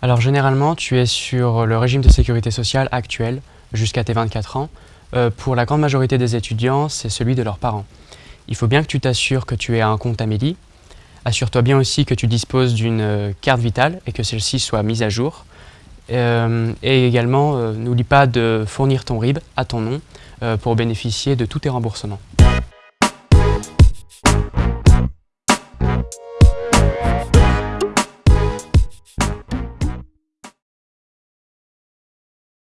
Alors généralement, tu es sur le régime de sécurité sociale actuel jusqu'à tes 24 ans. Euh, pour la grande majorité des étudiants, c'est celui de leurs parents. Il faut bien que tu t'assures que tu aies un compte Amélie. Assure-toi bien aussi que tu disposes d'une euh, carte vitale et que celle-ci soit mise à jour. Euh, et également, n'oublie pas de fournir ton RIB à ton nom pour bénéficier de tous tes remboursements.